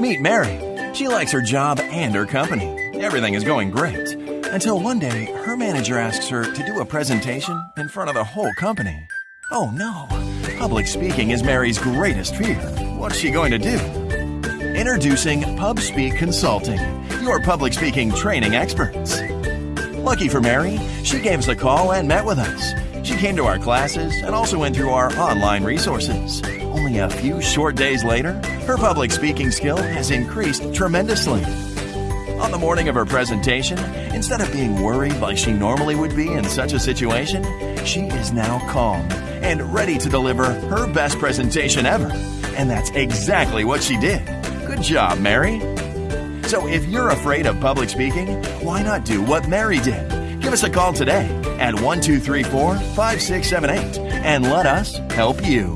Meet Mary. She likes her job and her company. Everything is going great. Until one day, her manager asks her to do a presentation in front of the whole company. Oh no! Public speaking is Mary's greatest fear. What's she going to do? Introducing PubSpeak Consulting, your public speaking training experts. Lucky for Mary, she gave us a call and met with us. She came to our classes and also went through our online resources. Only a few short days later, her public speaking skill has increased tremendously. On the morning of her presentation, instead of being worried like she normally would be in such a situation, she is now calm and ready to deliver her best presentation ever. And that's exactly what she did. Good job, Mary. So if you're afraid of public speaking, why not do what Mary did? Give us a call today at 1234 5678 and let us help you.